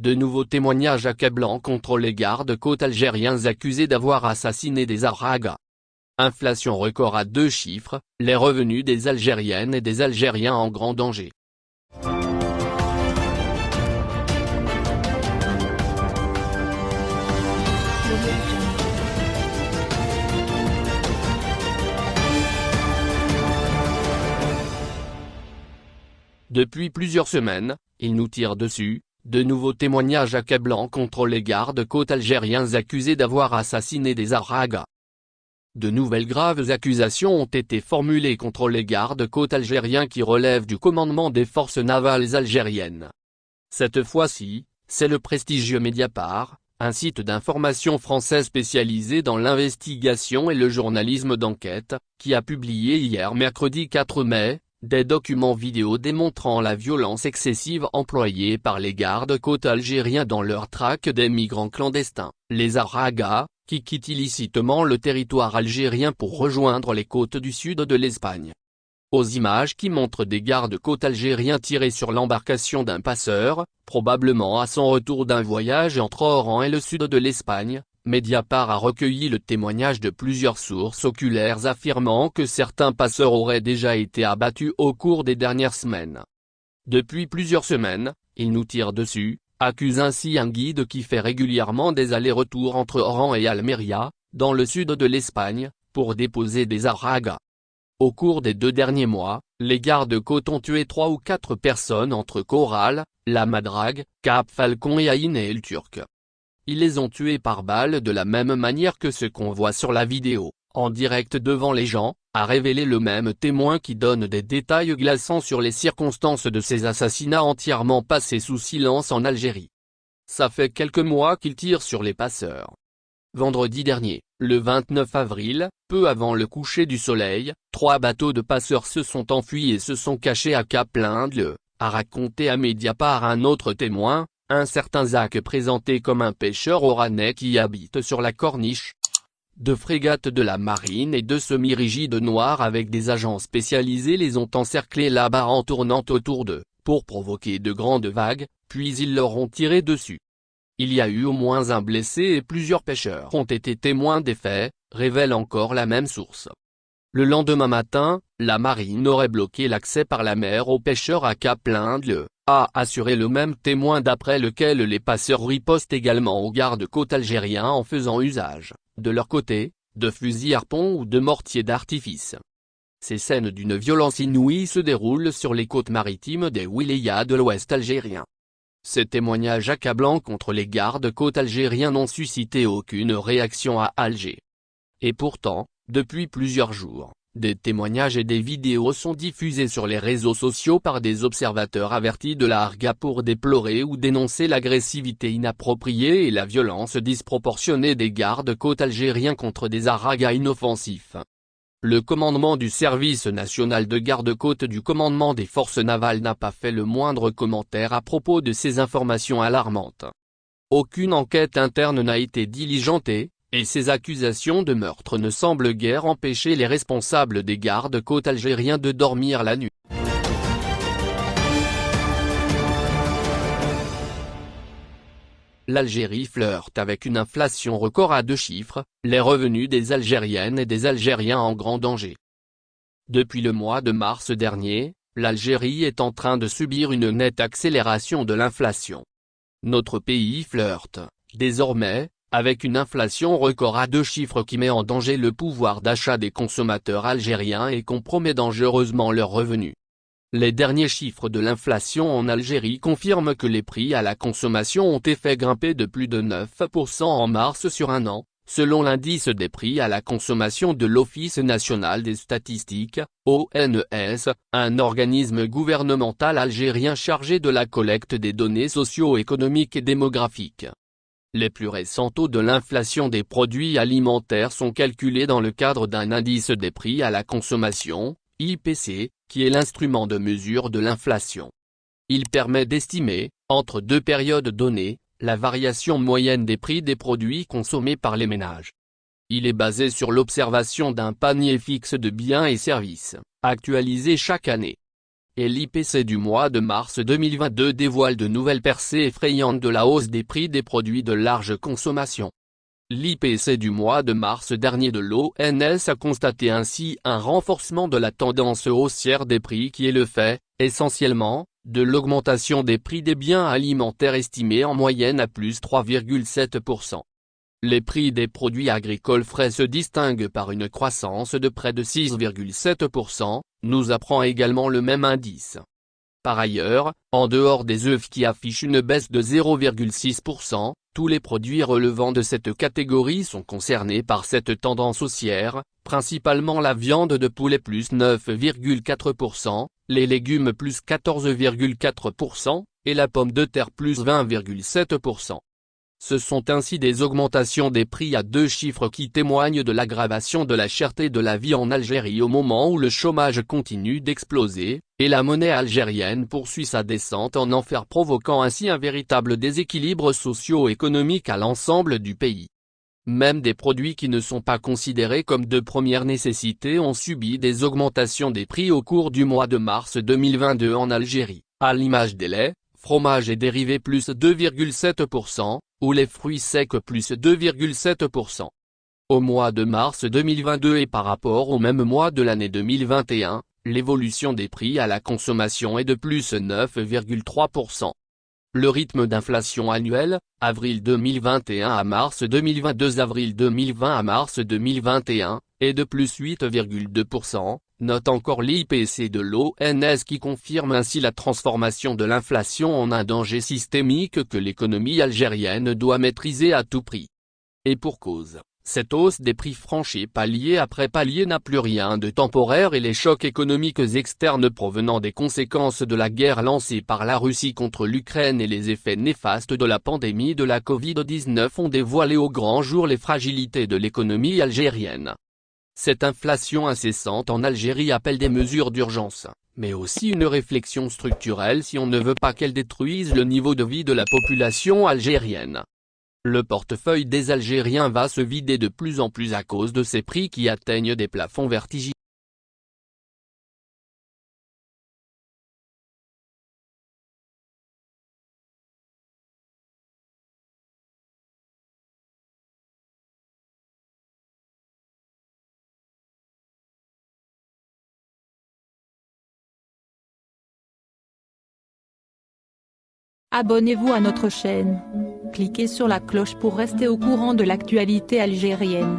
de nouveaux témoignages accablants contre les gardes-côtes algériens accusés d'avoir assassiné des Aragas. Inflation record à deux chiffres, les revenus des Algériennes et des Algériens en grand danger. Depuis plusieurs semaines, ils nous tirent dessus, de nouveaux témoignages accablants contre les gardes-côtes algériens accusés d'avoir assassiné des Aragas. De nouvelles graves accusations ont été formulées contre les gardes-côtes algériens qui relèvent du commandement des forces navales algériennes. Cette fois-ci, c'est le prestigieux Mediapart, un site d'information français spécialisé dans l'investigation et le journalisme d'enquête, qui a publié hier mercredi 4 mai, des documents vidéo démontrant la violence excessive employée par les gardes-côtes algériens dans leur traque des migrants clandestins, les Aragas, qui quittent illicitement le territoire algérien pour rejoindre les côtes du sud de l'Espagne. Aux images qui montrent des gardes-côtes algériens tirés sur l'embarcation d'un passeur, probablement à son retour d'un voyage entre Oran et le sud de l'Espagne, Mediapart a recueilli le témoignage de plusieurs sources oculaires affirmant que certains passeurs auraient déjà été abattus au cours des dernières semaines. Depuis plusieurs semaines, ils nous tirent dessus, accuse ainsi un guide qui fait régulièrement des allers-retours entre Oran et Almeria, dans le sud de l'Espagne, pour déposer des aragas. Au cours des deux derniers mois, les gardes-côtes ont tué trois ou quatre personnes entre Coral, La Madrague, Cap Falcon et Aïn et El Turc. Ils les ont tués par balle de la même manière que ce qu'on voit sur la vidéo, en direct devant les gens, a révélé le même témoin qui donne des détails glaçants sur les circonstances de ces assassinats entièrement passés sous silence en Algérie. Ça fait quelques mois qu'ils tirent sur les passeurs. Vendredi dernier, le 29 avril, peu avant le coucher du soleil, trois bateaux de passeurs se sont enfuis et se sont cachés à Cap Lindle, a raconté à Mediapart un autre témoin, un certain Zach présenté comme un pêcheur oranais qui habite sur la corniche. Deux frégates de la marine et deux semi-rigides noirs avec des agents spécialisés les ont encerclés là-bas en tournant autour d'eux, pour provoquer de grandes vagues, puis ils leur ont tiré dessus. Il y a eu au moins un blessé et plusieurs pêcheurs ont été témoins des faits, révèle encore la même source. Le lendemain matin, la marine aurait bloqué l'accès par la mer aux pêcheurs à Cap Lindle, a assuré le même témoin d'après lequel les passeurs ripostent également aux gardes-côtes algériens en faisant usage, de leur côté, de fusils harpons ou de mortiers d'artifice. Ces scènes d'une violence inouïe se déroulent sur les côtes maritimes des wilayas de l'ouest algérien. Ces témoignages accablants contre les gardes-côtes algériens n'ont suscité aucune réaction à Alger. Et pourtant, depuis plusieurs jours, des témoignages et des vidéos sont diffusés sur les réseaux sociaux par des observateurs avertis de la Harga pour déplorer ou dénoncer l'agressivité inappropriée et la violence disproportionnée des gardes-côtes algériens contre des Aragas inoffensifs. Le commandement du service national de garde-côtes du commandement des forces navales n'a pas fait le moindre commentaire à propos de ces informations alarmantes. Aucune enquête interne n'a été diligentée, et ces accusations de meurtre ne semblent guère empêcher les responsables des gardes-côtes algériens de dormir la nuit. L'Algérie flirte avec une inflation record à deux chiffres, les revenus des Algériennes et des Algériens en grand danger. Depuis le mois de mars dernier, l'Algérie est en train de subir une nette accélération de l'inflation. Notre pays flirte, désormais, avec une inflation record à deux chiffres qui met en danger le pouvoir d'achat des consommateurs algériens et compromet dangereusement leurs revenus. Les derniers chiffres de l'inflation en Algérie confirment que les prix à la consommation ont été grimper de plus de 9% en mars sur un an, selon l'indice des prix à la consommation de l'Office national des statistiques, ONS, un organisme gouvernemental algérien chargé de la collecte des données socio-économiques et démographiques. Les plus récents taux de l'inflation des produits alimentaires sont calculés dans le cadre d'un indice des prix à la consommation, IPC, qui est l'instrument de mesure de l'inflation. Il permet d'estimer, entre deux périodes données, la variation moyenne des prix des produits consommés par les ménages. Il est basé sur l'observation d'un panier fixe de biens et services, actualisé chaque année et l'IPC du mois de mars 2022 dévoile de nouvelles percées effrayantes de la hausse des prix des produits de large consommation. L'IPC du mois de mars dernier de l'ONS a constaté ainsi un renforcement de la tendance haussière des prix qui est le fait, essentiellement, de l'augmentation des prix des biens alimentaires estimés en moyenne à plus 3,7%. Les prix des produits agricoles frais se distinguent par une croissance de près de 6,7%, nous apprend également le même indice. Par ailleurs, en dehors des œufs qui affichent une baisse de 0,6%, tous les produits relevant de cette catégorie sont concernés par cette tendance haussière, principalement la viande de poulet plus 9,4%, les légumes plus 14,4%, et la pomme de terre plus 20,7%. Ce sont ainsi des augmentations des prix à deux chiffres qui témoignent de l'aggravation de la cherté de la vie en Algérie au moment où le chômage continue d'exploser, et la monnaie algérienne poursuit sa descente en enfer provoquant ainsi un véritable déséquilibre socio-économique à l'ensemble du pays. Même des produits qui ne sont pas considérés comme de première nécessité ont subi des augmentations des prix au cours du mois de mars 2022 en Algérie, à l'image des laits, fromages et dérivés plus 2,7%, ou les fruits secs plus 2,7%. Au mois de mars 2022 et par rapport au même mois de l'année 2021, l'évolution des prix à la consommation est de plus 9,3%. Le rythme d'inflation annuel, avril 2021 à mars 2022 avril 2020 à mars 2021, est de plus 8,2%, note encore l'IPC de l'ONS qui confirme ainsi la transformation de l'inflation en un danger systémique que l'économie algérienne doit maîtriser à tout prix. Et pour cause, cette hausse des prix franchis palier après palier n'a plus rien de temporaire et les chocs économiques externes provenant des conséquences de la guerre lancée par la Russie contre l'Ukraine et les effets néfastes de la pandémie de la Covid-19 ont dévoilé au grand jour les fragilités de l'économie algérienne. Cette inflation incessante en Algérie appelle des mesures d'urgence, mais aussi une réflexion structurelle si on ne veut pas qu'elle détruise le niveau de vie de la population algérienne. Le portefeuille des Algériens va se vider de plus en plus à cause de ces prix qui atteignent des plafonds vertigineux. Abonnez-vous à notre chaîne. Cliquez sur la cloche pour rester au courant de l'actualité algérienne.